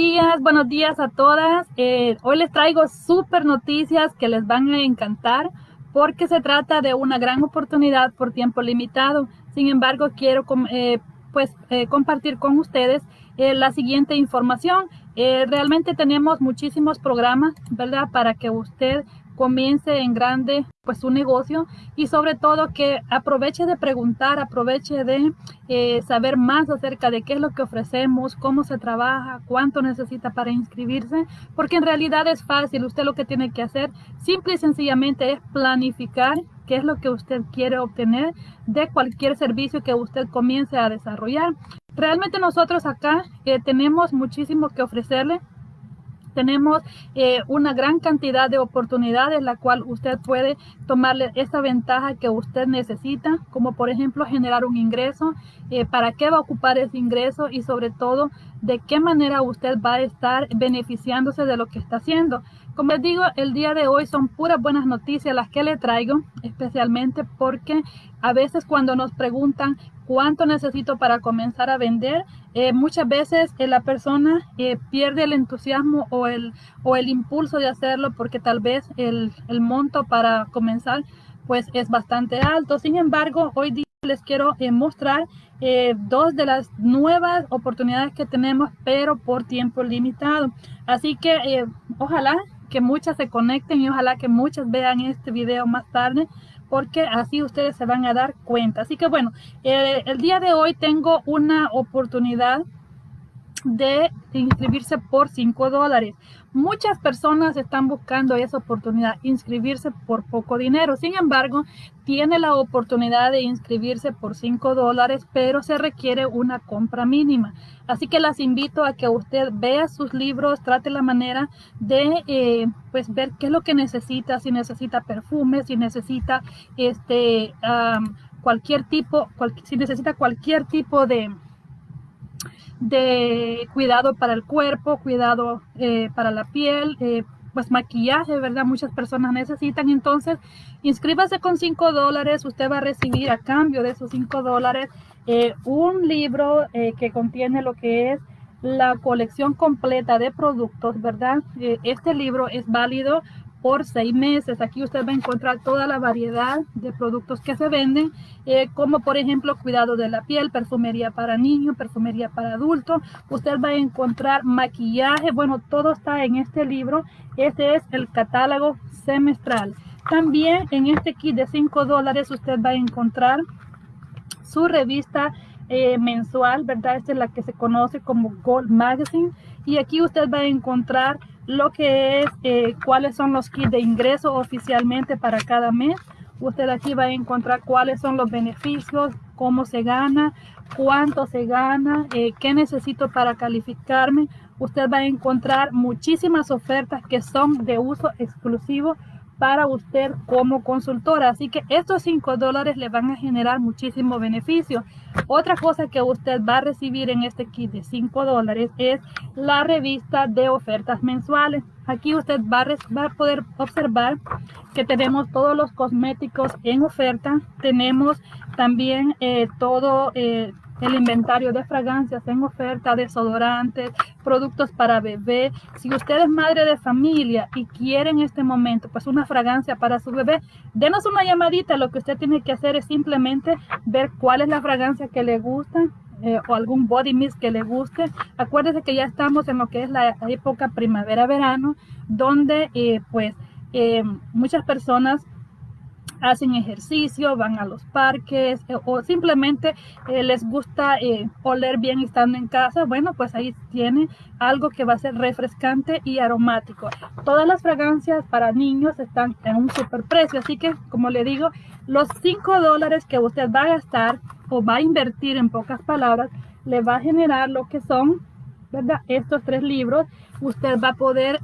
días, buenos días a todas. Eh, hoy les traigo súper noticias que les van a encantar porque se trata de una gran oportunidad por tiempo limitado. Sin embargo, quiero eh, pues, eh, compartir con ustedes la siguiente información. realmente tenemos muchísimos programas, ¿verdad? Para que usted comience en grande pues su negocio y sobre todo que aproveche de preguntar, aproveche de eh, saber más acerca de qué es lo que ofrecemos, cómo se trabaja, cuánto necesita para inscribirse, porque en realidad es fácil, usted lo que tiene que hacer simple y sencillamente es planificar qué es lo que usted quiere obtener de cualquier servicio que usted comience a desarrollar. Realmente nosotros acá eh, tenemos muchísimo que ofrecerle tenemos eh, una gran cantidad de oportunidades la cual usted puede tomarle esa ventaja que usted necesita, como por ejemplo generar un ingreso, eh, para qué va a ocupar ese ingreso y sobre todo de qué manera usted va a estar beneficiándose de lo que está haciendo. Como les digo, el día de hoy son puras buenas noticias las que le traigo, especialmente porque a veces cuando nos preguntan cuánto necesito para comenzar a vender, eh, muchas veces eh, la persona eh, pierde el entusiasmo o el, o el impulso de hacerlo porque tal vez el, el monto para comenzar pues es bastante alto. Sin embargo, hoy día les quiero mostrar dos de las nuevas oportunidades que tenemos, pero por tiempo limitado. Así que ojalá que muchas se conecten y ojalá que muchas vean este video más tarde porque así ustedes se van a dar cuenta. Así que bueno, eh, el día de hoy tengo una oportunidad de inscribirse por 5 dólares. Muchas personas están buscando esa oportunidad, inscribirse por poco dinero. Sin embargo, tiene la oportunidad de inscribirse por 5 dólares, pero se requiere una compra mínima. Así que las invito a que usted vea sus libros, trate la manera de eh, pues ver qué es lo que necesita, si necesita perfume, si necesita este cualquier tipo, si necesita cualquier tipo de de cuidado para el cuerpo, cuidado eh, para la piel, eh, pues maquillaje, ¿verdad? Muchas personas necesitan. Entonces, inscríbase con 5 dólares. Usted va a recibir a cambio de esos 5 dólares eh, un libro que contiene lo que es la colección completa de productos, ¿verdad? este libro es válido por seis meses. Aquí usted va a encontrar toda la variedad de productos que se venden, eh, como por ejemplo cuidado de la piel, perfumería para niños, perfumería para adultos. Usted va a encontrar maquillaje, bueno, todo está en este libro. Este es el catálogo semestral. También en este kit de 5 dólares usted va a encontrar su revista eh, mensual, ¿verdad? Esta es la que se conoce como Gold Magazine. Y aquí usted va a encontrar lo que es eh, cuáles son los kits de ingreso oficialmente para cada mes. Usted aquí va a encontrar cuáles son los beneficios, cómo se gana, cuánto se gana, eh, qué necesito para calificarme. Usted va a encontrar muchísimas ofertas que son de uso exclusivo para usted como consultora. Así que estos 5 dólares le van a generar muchísimo beneficio. Otra cosa que usted va a recibir en este kit de 5 dólares es la revista de ofertas mensuales. Aquí usted va a, poder observar que tenemos todos los cosméticos en oferta. Tenemos también eh, todo... Eh, el inventario de fragancias en oferta, desodorantes, productos para bebé. Si usted es madre de familia y quiere en este momento pues una fragancia para su bebé, denos una llamadita. Lo que usted tiene que hacer es simplemente ver cuál es la fragancia que le gusta eh, o algún body mist que le guste. Acuérdese que ya estamos en lo que es la época primavera-verano, donde eh, pues eh, muchas personas hacen ejercicio, van a los parques eh, o simplemente les gusta oler bien estando en casa, bueno, pues ahí tiene algo que va a ser refrescante y aromático. Todas las fragancias para niños están en un super precio, así que como le digo, los 5 dólares que usted va a gastar o va a invertir en pocas palabras, le va a generar lo que son, ¿verdad? Estos tres libros, usted va a poder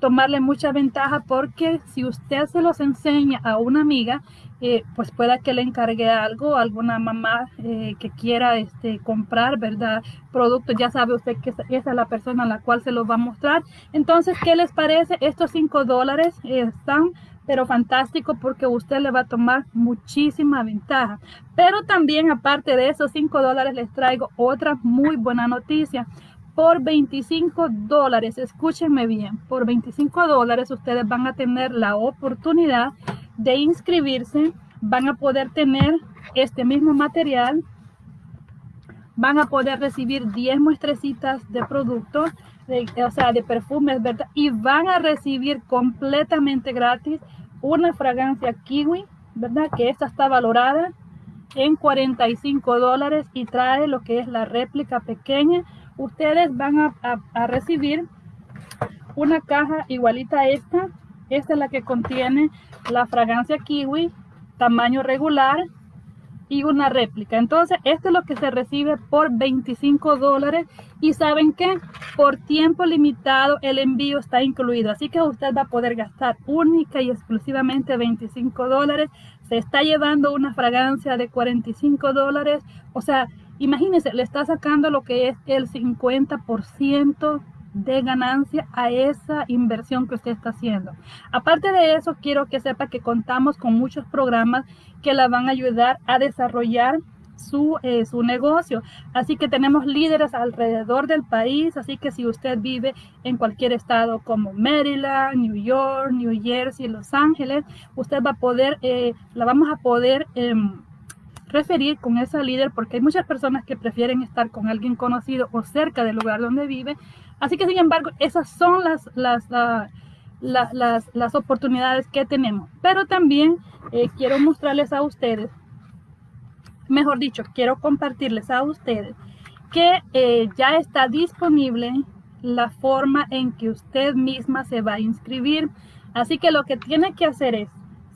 tomarle mucha ventaja porque si usted se los enseña a una amiga, eh, pues pueda que le encargue algo, alguna mamá eh, que quiera este, comprar, ¿verdad? Productos, ya sabe usted que esa es la persona a la cual se los va a mostrar. Entonces, ¿qué les parece? Estos 5 dólares están pero fantástico porque usted le va a tomar muchísima ventaja. Pero también aparte de esos 5 dólares les traigo otra muy buena noticia por 25 dólares, escúchenme bien, por 25 dólares ustedes van a tener la oportunidad de inscribirse, van a poder tener este mismo material, van a poder recibir 10 muestrecitas de productos, o sea, de perfumes, ¿verdad? Y van a recibir completamente gratis una fragancia kiwi, ¿verdad? Que esta está valorada en 45 dólares y trae lo que es la réplica pequeña. Ustedes van a, a recibir una caja igualita a esta. Esta es la que contiene la fragancia kiwi, tamaño regular, una réplica. Entonces, esto es lo que se recibe por 25 dólares. Y saben que por tiempo limitado el envío está incluido. Así que usted va a poder gastar única y exclusivamente 25 dólares. Se está llevando una fragancia de 45 dólares. O sea, imagínense, le está sacando lo que es el 50% de ganancia a esa inversión que usted está haciendo. Aparte de eso, quiero que sepa que contamos con muchos programas que la van a ayudar a desarrollar su, eh, su negocio. Así que tenemos líderes alrededor del país, así que si usted vive en cualquier estado como Maryland, New York, New Jersey, Los Ángeles, usted va a poder, eh, la vamos a poder... Em, referir con esa líder porque hay muchas personas que prefieren estar con alguien conocido o cerca del lugar donde vive Así que, sin embargo, esas son las, las, las, oportunidades que tenemos. Pero también eh, quiero mostrarles a ustedes, mejor dicho, quiero compartirles a ustedes que eh, ya está disponible la forma en que usted misma se va a inscribir. Así que lo que tiene que hacer es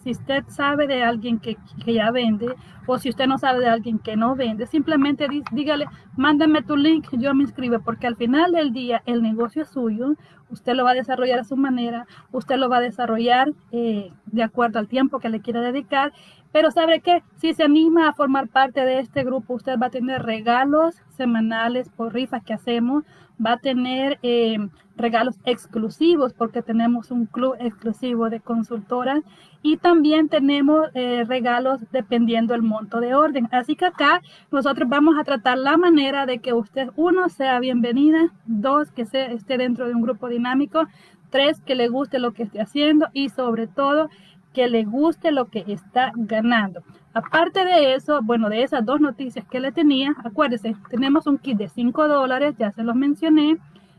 si usted sabe de alguien que, ya vende o si usted no sabe de alguien que no vende, simplemente dígale, mándame tu link, yo me inscribo, porque al final del día el negocio es suyo, usted lo va a desarrollar a su manera, usted lo va a desarrollar eh, de acuerdo al tiempo que le quiera dedicar, pero sabe que si se anima a formar parte de este grupo, usted va a tener regalos semanales por rifas que hacemos, va a tener eh, regalos exclusivos porque tenemos un club exclusivo de consultoras y también tenemos eh, regalos dependiendo el monto de orden. Así que acá nosotros vamos a tratar la manera de que usted, uno, sea bienvenida, dos, que se, esté dentro de un grupo dinámico, tres, que le guste lo que esté haciendo y sobre todo que le guste lo que está ganando. Aparte de eso, bueno, de esas dos noticias que le tenía, acuérdese, tenemos un kit de 5 dólares, ya se los mencioné,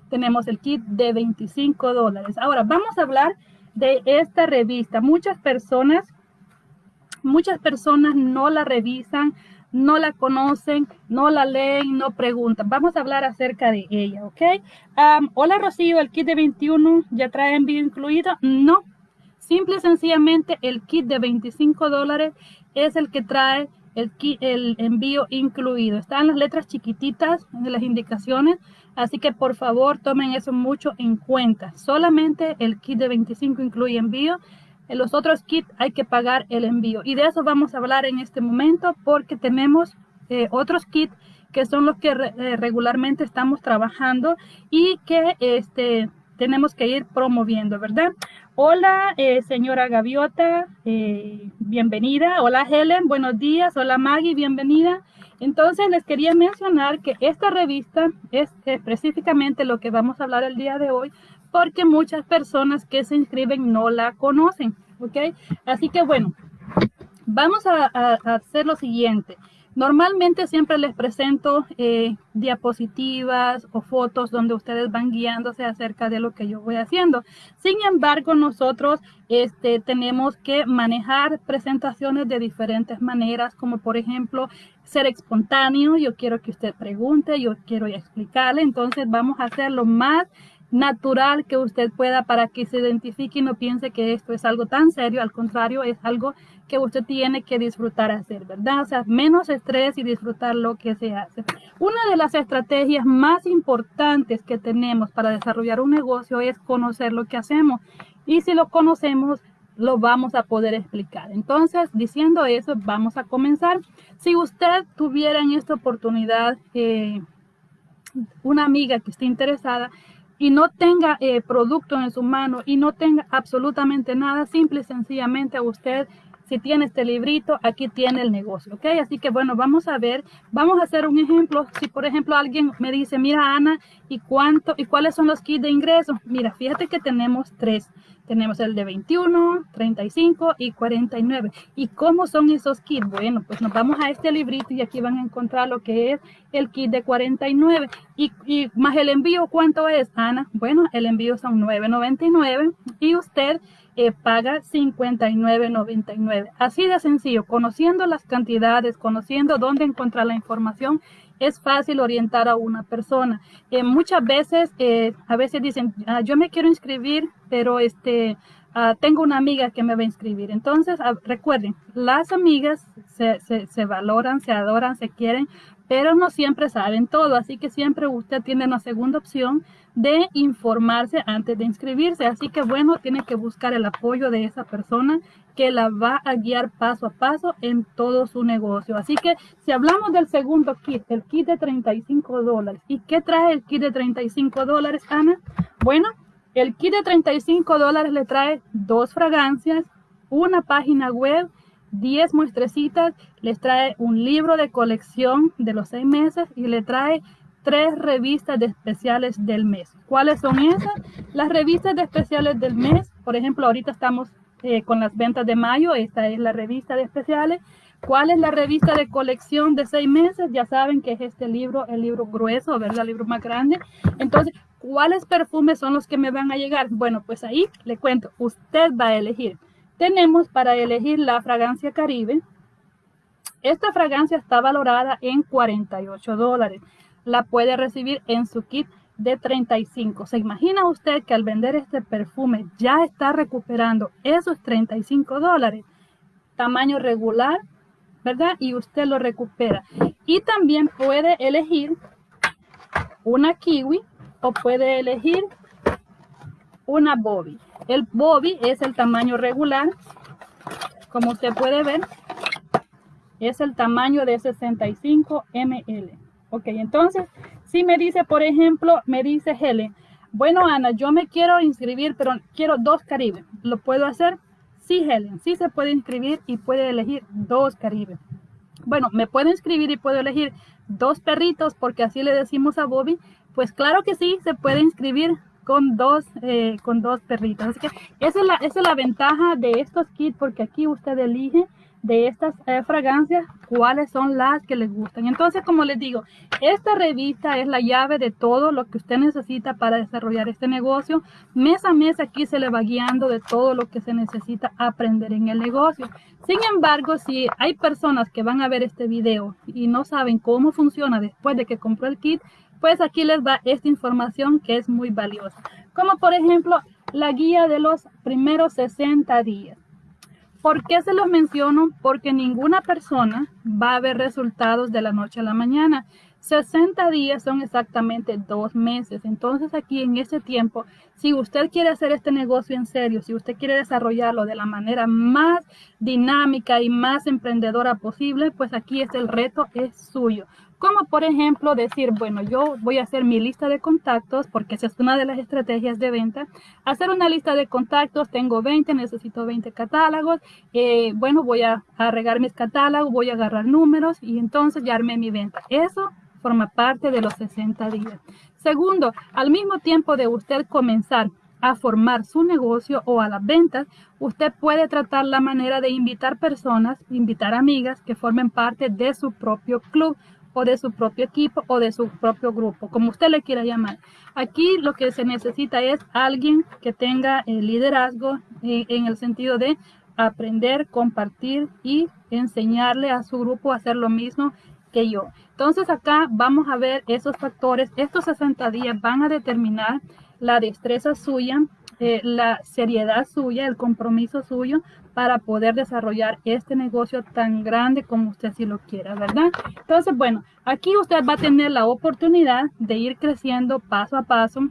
tenemos el kit de 25 dólares. Ahora, vamos a hablar de esta revista. Muchas personas, muchas personas no la revisan, no la conocen, no la leen, no preguntan. Vamos a hablar acerca de ella, ¿ok? hola Rocío, el kit de 21 ya trae envío incluido. No, simple y sencillamente el kit de 25 dólares es el que trae el, envío incluido. Están las letras chiquititas de las indicaciones, así que por favor tomen eso mucho en cuenta. Solamente el kit de 25 incluye envío. En los otros kits hay que pagar el envío. Y de eso vamos a hablar en este momento porque tenemos eh, otros kits que son los que eh, regularmente estamos trabajando y que este, tenemos que ir promoviendo, ¿verdad? Hola, eh, señora Gaviota, eh, bienvenida. Hola, Helen, buenos días. Hola, Maggie, bienvenida. Entonces, les quería mencionar que esta revista es específicamente lo que vamos a hablar el día de hoy, porque muchas personas que se inscriben no la conocen, ¿ok? Así que, bueno, vamos a hacer lo siguiente. Normalmente siempre les presento eh, diapositivas o fotos donde ustedes van guiándose acerca de lo que yo voy haciendo. Sin embargo, nosotros este, tenemos que manejar presentaciones de diferentes maneras, como por ejemplo ser espontáneo. Yo quiero que usted pregunte, yo quiero explicarle. Entonces vamos a hacerlo más natural que usted pueda para que se identifique y no piense que esto es algo tan serio, al contrario, es algo que usted tiene que disfrutar hacer, ¿verdad? O sea, menos estrés y disfrutar lo que se hace. Una de las estrategias más importantes que tenemos para desarrollar un negocio es conocer lo que hacemos y si lo conocemos, lo vamos a poder explicar. Entonces, diciendo eso, vamos a comenzar. Si usted tuviera en esta oportunidad eh, una amiga que esté interesada, y no tenga eh, producto en su mano y no tenga absolutamente nada, simple y sencillamente usted si tiene este librito, aquí tiene el negocio, ¿ok? Así que bueno, vamos a ver, vamos a hacer un ejemplo. Si por ejemplo alguien me dice, mira Ana, ¿y cuánto, y cuáles son los kits de ingreso? Mira, fíjate que tenemos tres. Tenemos el de 21, 35 y 49. ¿Y cómo son esos kits? Bueno, pues nos vamos a este librito y aquí van a encontrar lo que es el kit de 49. Y, y más el envío, ¿cuánto es, Ana? Bueno, el envío son 9.99 y usted eh, paga 59.99. Así de sencillo, conociendo las cantidades, conociendo dónde encontrar la información, es fácil orientar a una persona. Eh, muchas veces, eh, a veces dicen, ah, yo me quiero inscribir, pero este, ah, tengo una amiga que me va a inscribir. Entonces, ah, recuerden, las amigas se, se, se valoran, se adoran, se quieren, pero no siempre saben todo, así que siempre usted tiene una segunda opción de informarse antes de inscribirse. Así que bueno, tiene que buscar el apoyo de esa persona que la va a guiar paso a paso en todo su negocio. Así que si hablamos del segundo kit, el kit de 35 dólares. ¿Y qué trae el kit de 35 dólares, Ana? Bueno, el kit de 35 dólares le trae dos fragancias, una página web, 10 muestrecitas, les trae un libro de colección de los seis meses y le trae tres revistas de especiales del mes. ¿Cuáles son esas? Las revistas de especiales del mes, por ejemplo, ahorita estamos eh, con las ventas de mayo, esta es la revista de especiales. ¿Cuál es la revista de colección de seis meses? Ya saben que es este libro, el libro grueso, ¿verdad? El libro más grande. Entonces, ¿cuáles perfumes son los que me van a llegar? Bueno, pues ahí le cuento, usted va a elegir tenemos para elegir la fragancia Caribe. Esta fragancia está valorada en 48 dólares. La puede recibir en su kit de 35. ¿Se imagina usted que al vender este perfume ya está recuperando esos 35 dólares? Tamaño regular, ¿verdad? Y usted lo recupera. Y también puede elegir una kiwi o puede elegir una bobby. El bobby es el tamaño regular. Como usted puede ver, es el tamaño de 65 ml. Ok, entonces, si me dice, por ejemplo, me dice Helen, bueno, Ana, yo me quiero inscribir, pero quiero dos Caribe. ¿Lo puedo hacer? Sí, Helen, sí se puede inscribir y puede elegir dos Caribe. Bueno, me puedo inscribir y puedo elegir dos perritos porque así le decimos a Bobby. Pues claro que sí, se puede inscribir con dos, eh, con dos perritos. Así que esa es, la, esa es la ventaja de estos kits porque aquí usted elige de estas eh, fragancias cuáles son las que les gustan. Entonces, como les digo, esta revista es la llave de todo lo que usted necesita para desarrollar este negocio. Mes a mes aquí se le va guiando de todo lo que se necesita aprender en el negocio. Sin embargo, si hay personas que van a ver este video y no saben cómo funciona después de que compró el kit, pues aquí les va esta información que es muy valiosa. Como por ejemplo, la guía de los primeros 60 días. ¿Por qué se los menciono? Porque ninguna persona va a ver resultados de la noche a la mañana. 60 días son exactamente dos meses. Entonces aquí en ese tiempo, si usted quiere hacer este negocio en serio, si usted quiere desarrollarlo de la manera más dinámica y más emprendedora posible, pues aquí es el reto, es suyo. Como por ejemplo decir, bueno, yo voy a hacer mi lista de contactos, porque esa es una de las estrategias de venta. Hacer una lista de contactos, tengo 20, necesito 20 catálogos. Eh, bueno, voy a, a regar mis catálogos, voy a agarrar números y entonces ya armé mi venta. Eso forma parte de los 60 días. Segundo, al mismo tiempo de usted comenzar a formar su negocio o a las ventas, usted puede tratar la manera de invitar personas, invitar amigas que formen parte de su propio club o de su propio equipo o de su propio grupo, como usted le quiera llamar. Aquí lo que se necesita es alguien que tenga el liderazgo eh, en el sentido de aprender, compartir y enseñarle a su grupo a hacer lo mismo que yo. Entonces acá vamos a ver esos factores. Estos 60 días van a determinar la destreza suya, eh, la seriedad suya, el compromiso suyo para poder desarrollar este negocio tan grande como usted si lo quiera, ¿verdad? Entonces, bueno, aquí usted va a tener la oportunidad de ir creciendo paso a paso,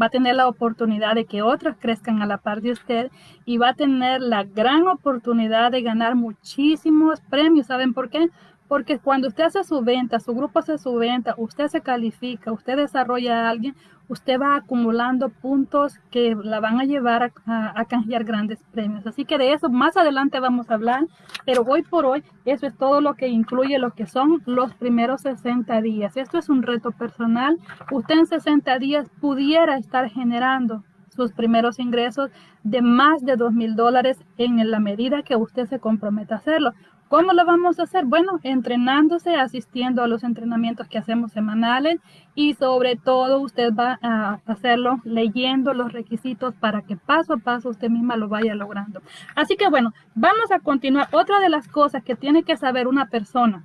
va a tener la oportunidad de que otros crezcan a la par de usted y va a tener la gran oportunidad de ganar muchísimos premios. ¿Saben por qué? Porque cuando usted hace su venta, su grupo hace su venta, usted se califica, usted desarrolla a alguien, usted va acumulando puntos que la van a llevar a, a, canjear grandes premios. Así que de eso más adelante vamos a hablar, pero hoy por hoy eso es todo lo que incluye lo que son los primeros 60 días. Esto es un reto personal. Usted en 60 días pudiera estar generando sus primeros ingresos de más de dos mil dólares en la medida que usted se comprometa a hacerlo. ¿Cómo lo vamos a hacer? Bueno, entrenándose, asistiendo a los entrenamientos que hacemos semanales y sobre todo usted va a hacerlo leyendo los requisitos para que paso a paso usted misma lo vaya logrando. Así que bueno, vamos a continuar. Otra de las cosas que tiene que saber una persona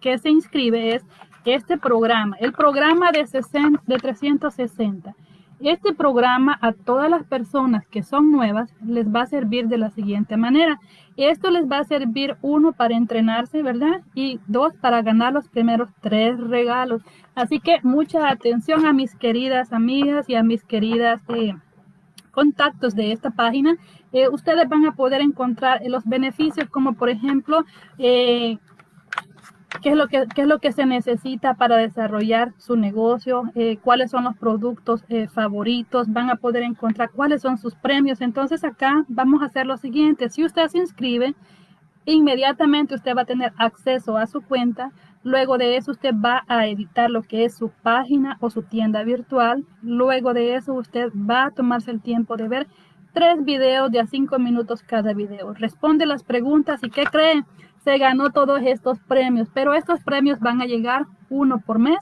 que se inscribe es este programa, el programa de, 60, de 360. Este programa a todas las personas que son nuevas les va a servir de la siguiente manera. Esto les va a servir uno para entrenarse, ¿verdad? Y dos para ganar los primeros tres regalos. Así que mucha atención a mis queridas amigas y a mis queridas eh, contactos de esta página. Eh, ustedes van a poder encontrar los beneficios como por ejemplo eh, qué es lo que, es lo que se necesita para desarrollar su negocio, eh, cuáles son los productos eh, favoritos, van a poder encontrar cuáles son sus premios. Entonces acá vamos a hacer lo siguiente, si usted se inscribe, inmediatamente usted va a tener acceso a su cuenta, luego de eso usted va a editar lo que es su página o su tienda virtual, luego de eso usted va a tomarse el tiempo de ver tres videos de a cinco minutos cada video. Responde las preguntas y ¿qué cree? Se ganó todos estos premios, pero estos premios van a llegar uno por mes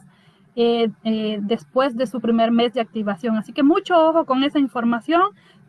eh, eh, después de su primer mes de activación. Así que mucho ojo con esa información.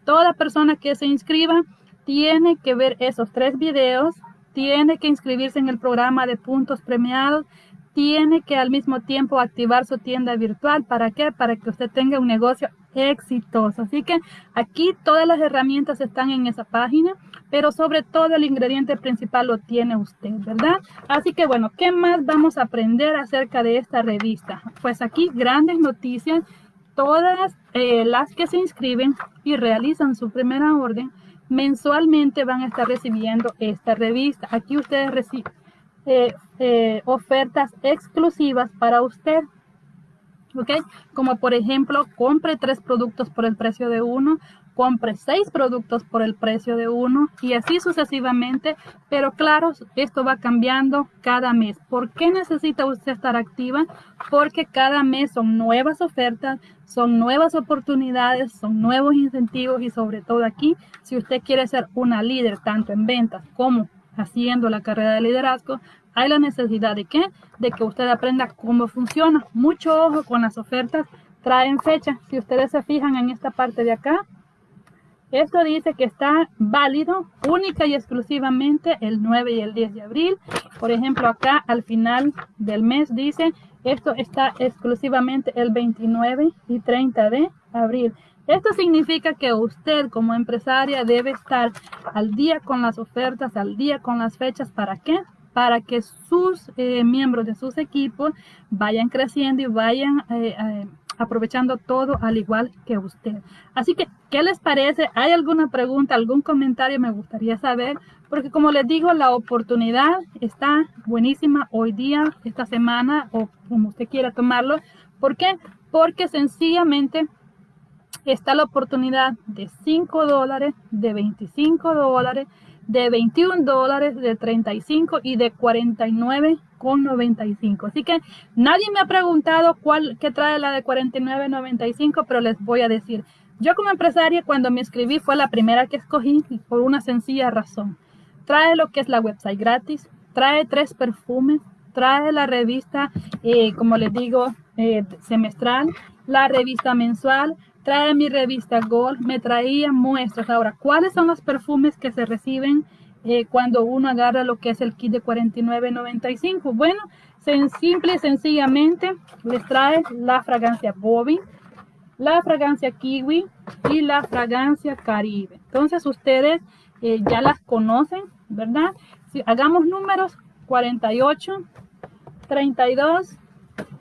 Toda persona que se inscriba tiene que ver esos tres videos, tiene que inscribirse en el programa de puntos premiados, tiene que al mismo tiempo activar su tienda virtual. ¿Para qué? Para que usted tenga un negocio exitoso. Así que aquí todas las herramientas están en esa página pero sobre todo el ingrediente principal lo tiene usted, ¿verdad? Así que bueno, ¿qué más vamos a aprender acerca de esta revista? Pues aquí grandes noticias, todas eh, las que se inscriben y realizan su primera orden, mensualmente van a estar recibiendo esta revista. Aquí ustedes reciben eh, eh, ofertas exclusivas para usted. ¿Ok? Como por ejemplo, compre tres productos por el precio de uno compre seis productos por el precio de uno y así sucesivamente. Pero claro, esto va cambiando cada mes. ¿Por qué necesita usted estar activa? Porque cada mes son nuevas ofertas, son nuevas oportunidades, son nuevos incentivos y sobre todo aquí, si usted quiere ser una líder tanto en ventas como haciendo la carrera de liderazgo, hay la necesidad de qué? De que usted aprenda cómo funciona. Mucho ojo con las ofertas, traen fecha. Si ustedes se fijan en esta parte de acá, esto dice que está válido única y exclusivamente el 9 y el 10 de abril. Por ejemplo, acá al final del mes dice, esto está exclusivamente el 29 y 30 de abril. Esto significa que usted como empresaria debe estar al día con las ofertas, al día con las fechas. ¿Para qué? Para que sus eh, miembros de sus equipos vayan creciendo y vayan eh, eh, aprovechando todo al igual que usted. Así que, ¿qué les parece? ¿Hay alguna pregunta, algún comentario? Me gustaría saber, porque como les digo, la oportunidad está buenísima hoy día, esta semana, o como usted quiera tomarlo. ¿Por qué? Porque sencillamente está la oportunidad de 5 dólares, de 25 dólares, de 21 dólares, de 35 y de 49 con 95. Así que nadie me ha preguntado cuál que trae la de 49.95, pero les voy a decir. Yo como empresaria cuando me escribí fue la primera que escogí por una sencilla razón. Trae lo que es la website gratis, trae tres perfumes, trae la revista, eh, como les digo, eh, semestral, la revista mensual, trae mi revista Gold, me traía muestras. Ahora, ¿cuáles son los perfumes que se reciben eh, cuando uno agarra lo que es el kit de 49.95? Bueno, simple y sencillamente les trae la fragancia Bobby, la fragancia Kiwi y la fragancia Caribe. Entonces ustedes eh, ya las conocen, ¿verdad? Si hagamos números 48, 32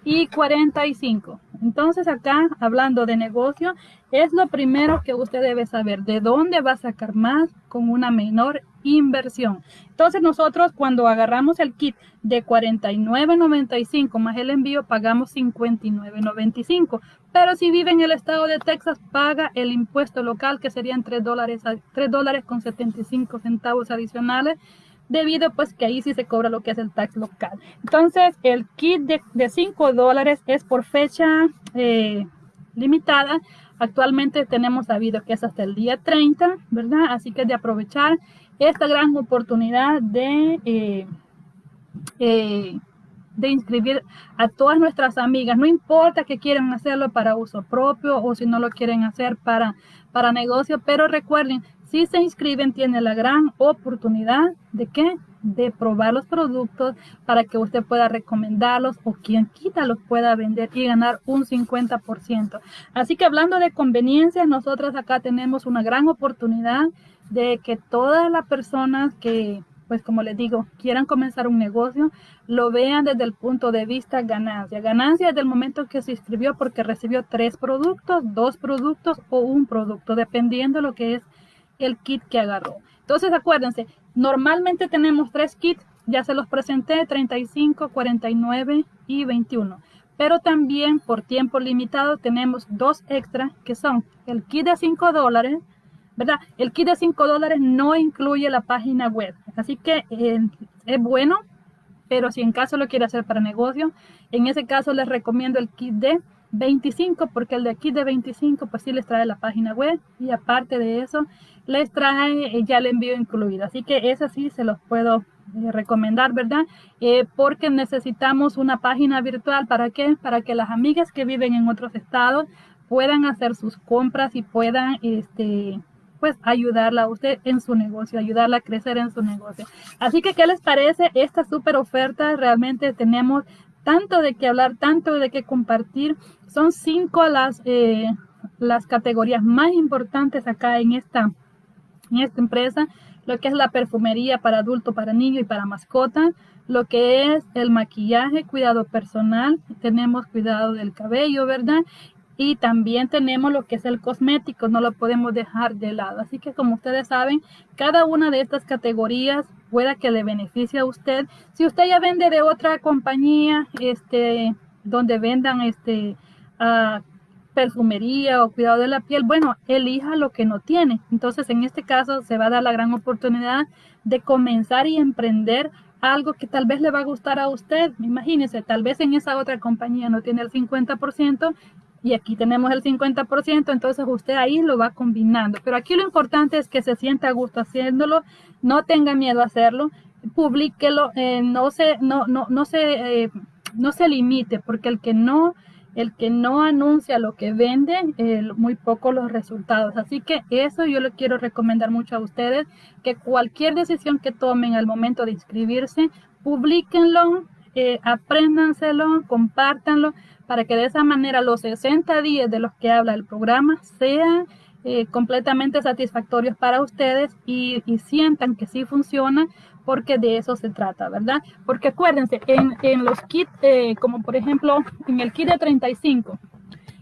y 45. Entonces acá, hablando de negocio, es lo primero que usted debe saber, de dónde va a sacar más con una menor inversión. Entonces nosotros cuando agarramos el kit de 49.95 más el envío, pagamos 59.95. Pero si vive en el estado de Texas, paga el impuesto local, que serían 3 dólares, 3 dólares con 75 centavos adicionales debido pues que ahí sí se cobra lo que es el tax local. Entonces el kit de, de 5 dólares es por fecha eh, limitada. Actualmente tenemos sabido que es hasta el día 30, ¿verdad? Así que de aprovechar esta gran oportunidad de, eh, eh, de inscribir a todas nuestras amigas. No importa que quieran hacerlo para uso propio o si no lo quieren hacer para, para negocio, pero recuerden, si se inscriben, tiene la gran oportunidad de qué? De probar los productos para que usted pueda recomendarlos o quien quita los pueda vender y ganar un 50%. Así que hablando de conveniencia, nosotros acá tenemos una gran oportunidad de que todas las personas que pues como les digo, quieran comenzar un negocio, lo vean desde el punto de vista ganancia. Ganancia desde el momento que se inscribió porque recibió tres productos, dos productos o un producto, dependiendo de lo que es el kit que agarró. Entonces acuérdense, normalmente tenemos tres kits, ya se los presenté, 35, 49 y 21. Pero también por tiempo limitado tenemos dos extra que son el kit de 5 dólares, ¿verdad? El kit de 5 dólares no incluye la página web, así que eh, es bueno, pero si en caso lo quiere hacer para negocio, en ese caso les recomiendo el kit de 25 porque el de aquí de 25 pues sí les trae la página web y aparte de eso les trae eh, ya el envío incluido. Así que ese sí se los puedo eh, recomendar verdad porque necesitamos una página virtual. Para qué para que las amigas que viven en otros estados puedan hacer sus compras y puedan este pues ayudarla a usted en su negocio, ayudarla a crecer en su negocio. Así que, ¿qué les parece esta super oferta? Realmente tenemos tanto de qué hablar, tanto de qué compartir. Son cinco las, eh, las categorías más importantes acá en esta, en esta empresa. Lo que es la perfumería para adulto, para niño y para mascota. Lo que es el maquillaje, cuidado personal. Tenemos cuidado del cabello, ¿verdad? Y también tenemos lo que es el cosmético, no lo podemos dejar de lado. Así que como ustedes saben, cada una de estas categorías pueda que le beneficie a usted. Si usted ya vende de otra compañía, este, donde vendan este uh, perfumería o cuidado de la piel, bueno, elija lo que no tiene. Entonces, en este caso, se va a dar la gran oportunidad de comenzar y emprender algo que tal vez le va a gustar a usted. Imagínese, tal vez en esa otra compañía no tiene el 50% y aquí tenemos el 50%, entonces usted ahí lo va combinando. Pero aquí lo importante es que se sienta a gusto haciéndolo, no tenga miedo a hacerlo, publíquelo, eh, no se, no, no, no se, eh, no se limite, porque el que no, el que no anuncia lo que vende, muy poco los resultados. Así que eso yo le quiero recomendar mucho a ustedes, que cualquier decisión que tomen al momento de inscribirse, publíquenlo, eh, apréndanselo, compártanlo, para que de esa manera los 60 días de los que habla el programa sean eh, completamente satisfactorios para ustedes y, sientan que sí funciona porque de eso se trata, ¿verdad? Porque acuérdense, en, los kits, eh, como por ejemplo en el kit de 35,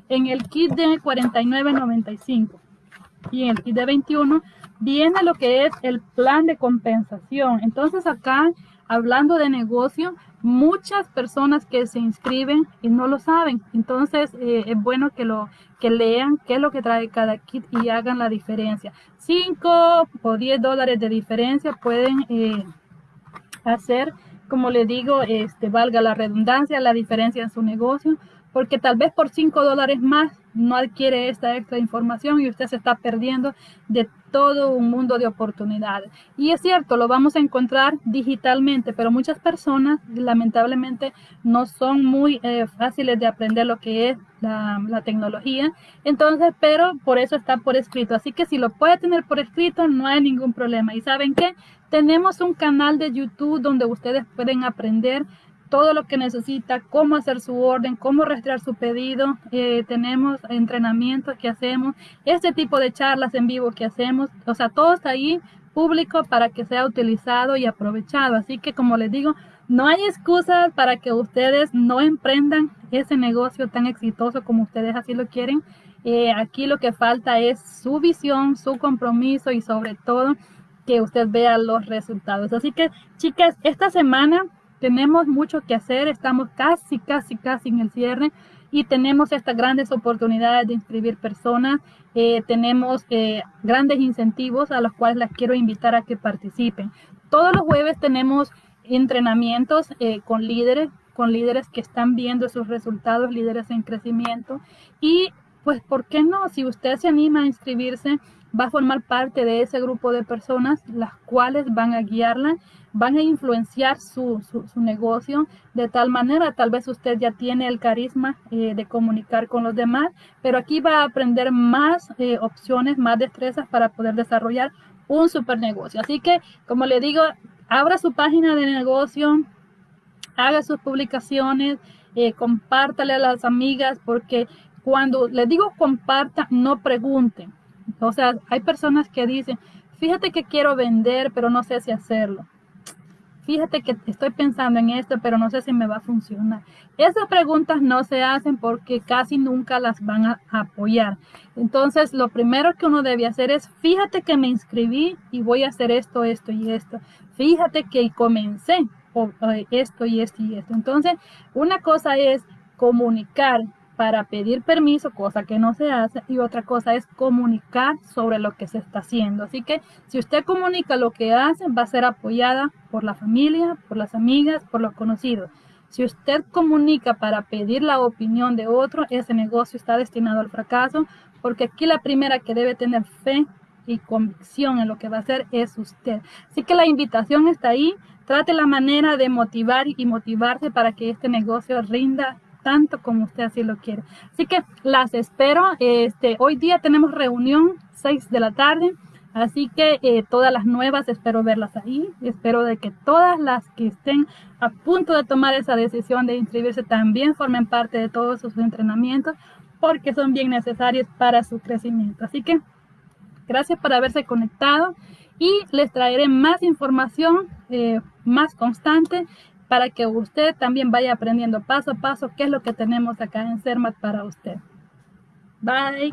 en el kit de 49.95 y en el kit de 21, viene lo que es el plan de compensación. Entonces acá, hablando de negocio, muchas personas que se inscriben y no lo saben. Entonces eh, es bueno que lo que lean qué es lo que trae cada kit y hagan la diferencia. 5 o 10 dólares de diferencia pueden eh, hacer, como le digo, este, valga la redundancia, la diferencia en su negocio, porque tal vez por 5 dólares más no adquiere esta extra información y usted se está perdiendo de todo un mundo de oportunidades. Y es cierto, lo vamos a encontrar digitalmente, pero muchas personas lamentablemente no son muy eh, fáciles de aprender lo que es la, tecnología. Entonces, pero por eso está por escrito. Así que si lo puede tener por escrito, no hay ningún problema. ¿Y saben qué? Tenemos un canal de YouTube donde ustedes pueden aprender todo lo que necesita, cómo hacer su orden, cómo rastrear su pedido. Eh, tenemos entrenamientos que hacemos, este tipo de charlas en vivo que hacemos, o sea, todo está ahí público para que sea utilizado y aprovechado. Así que como les digo, no hay excusa para que ustedes no emprendan ese negocio tan exitoso como ustedes así lo quieren. Eh, aquí lo que falta es su visión, su compromiso y sobre todo que usted vea los resultados. Así que chicas, esta semana tenemos mucho que hacer, estamos casi, casi, casi en el cierre y tenemos estas grandes oportunidades de inscribir personas, eh, tenemos eh, grandes incentivos a los cuales las quiero invitar a que participen. Todos los jueves tenemos entrenamientos eh, con líderes, con líderes que están viendo sus resultados, líderes en crecimiento y pues, ¿por qué no? Si usted se anima a inscribirse, va a formar parte de ese grupo de personas, las cuales van a guiarla, van a influenciar su, su, negocio de tal manera, tal vez usted ya tiene el carisma eh, de comunicar con los demás, pero aquí va a aprender más eh, opciones, más destrezas para poder desarrollar un super negocio. Así que, como le digo, abra su página de negocio, haga sus publicaciones, eh, compártale a las amigas, porque cuando le digo comparta, no pregunten o sea, hay personas que dicen, fíjate que quiero vender, pero no sé si hacerlo. Fíjate que estoy pensando en esto, pero no sé si me va a funcionar. Esas preguntas no se hacen porque casi nunca las van a apoyar. Entonces, lo primero que uno debe hacer es, fíjate que me inscribí y voy a hacer esto, esto y esto. Fíjate que comencé esto y esto y esto. Entonces, una cosa es comunicar para pedir permiso, cosa que no se hace, y otra cosa es comunicar sobre lo que se está haciendo. Así que si usted comunica lo que hace, va a ser apoyada por la familia, por las amigas, por los conocidos. Si usted comunica para pedir la opinión de otro, ese negocio está destinado al fracaso, porque aquí la primera que debe tener fe y convicción en lo que va a hacer es usted. Así que la invitación está ahí. Trate la manera de motivar y motivarse para que este negocio rinda tanto como usted así lo quiere. Así que las espero. Este, hoy día tenemos reunión 6 de la tarde. Así que eh, todas las nuevas espero verlas ahí. Espero de que todas las que estén a punto de tomar esa decisión de inscribirse también formen parte de todos sus entrenamientos porque son bien necesarios para su crecimiento. Así que gracias por haberse conectado y les traeré más información eh, más constante para que usted también vaya aprendiendo paso a paso qué es lo que tenemos acá en CERMAT para usted. Bye.